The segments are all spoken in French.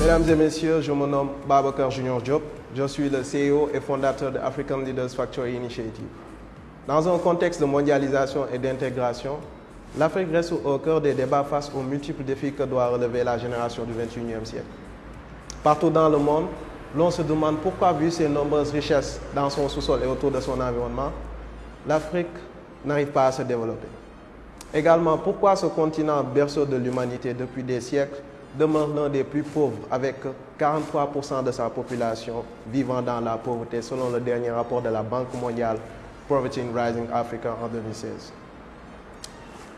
Mesdames et messieurs, je me nomme Babacar Junior Diop. Je suis le CEO et fondateur de African Leaders Factory Initiative. Dans un contexte de mondialisation et d'intégration, l'Afrique reste au cœur des débats face aux multiples défis que doit relever la génération du 21e siècle. Partout dans le monde, l'on se demande pourquoi, vu ses nombreuses richesses dans son sous-sol et autour de son environnement, l'Afrique n'arrive pas à se développer. Également, pourquoi ce continent berceau de l'humanité depuis des siècles demeure l'un des plus pauvres avec 43% de sa population vivant dans la pauvreté selon le dernier rapport de la Banque mondiale Poverty in Rising Africa en 2016.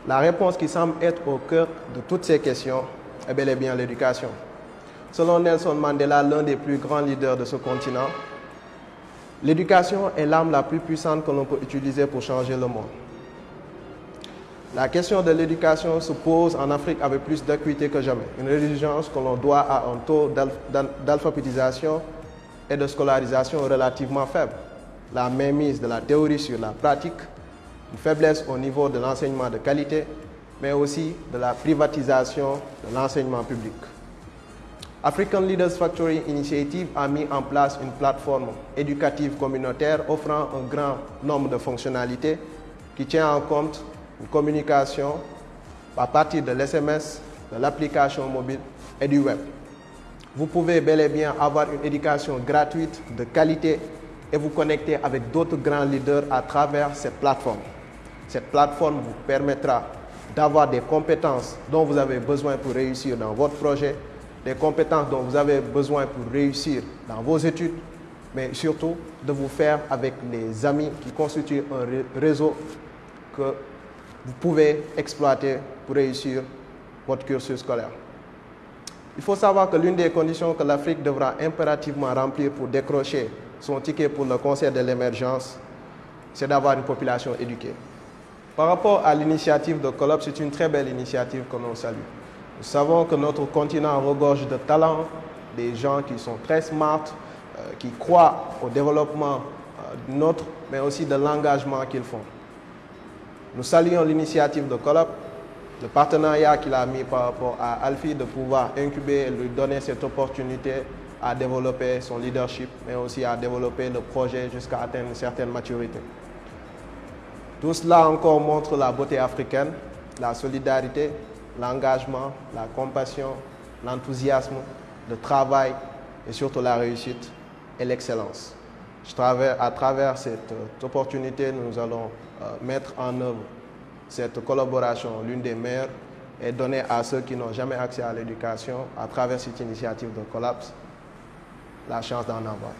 La réponse qui semble être au cœur de toutes ces questions est bel et bien l'éducation. Selon Nelson Mandela, l'un des plus grands leaders de ce continent, l'éducation est l'arme la plus puissante que l'on peut utiliser pour changer le monde. La question de l'éducation se pose en Afrique avec plus d'acuité que jamais. Une exigence que l'on doit à un taux d'alphabétisation et de scolarisation relativement faible. La mainmise de la théorie sur la pratique, une faiblesse au niveau de l'enseignement de qualité, mais aussi de la privatisation de l'enseignement public. African Leaders Factory Initiative a mis en place une plateforme éducative communautaire offrant un grand nombre de fonctionnalités qui tient en compte une communication à partir de l'SMS, de l'application mobile et du web. Vous pouvez bel et bien avoir une éducation gratuite, de qualité et vous connecter avec d'autres grands leaders à travers cette plateforme. Cette plateforme vous permettra d'avoir des compétences dont vous avez besoin pour réussir dans votre projet, des compétences dont vous avez besoin pour réussir dans vos études, mais surtout de vous faire avec les amis qui constituent un réseau que vous pouvez exploiter pour réussir votre cursus scolaire. Il faut savoir que l'une des conditions que l'Afrique devra impérativement remplir pour décrocher son ticket pour le concert de l'émergence, c'est d'avoir une population éduquée. Par rapport à l'initiative de Colop, c'est une très belle initiative que l'on salue. Nous savons que notre continent regorge de talents, des gens qui sont très smart, euh, qui croient au développement euh, de notre, mais aussi de l'engagement qu'ils font. Nous saluons l'initiative de Colop, le partenariat qu'il a mis par rapport à Alfie de pouvoir incuber et lui donner cette opportunité à développer son leadership, mais aussi à développer le projet jusqu'à atteindre une certaine maturité. Tout cela encore montre la beauté africaine, la solidarité, l'engagement, la compassion, l'enthousiasme, le travail et surtout la réussite et l'excellence. À travers cette euh, opportunité, nous allons euh, mettre en œuvre cette collaboration, l'une des meilleures, et donner à ceux qui n'ont jamais accès à l'éducation, à travers cette initiative de Collapse, la chance d'en avoir.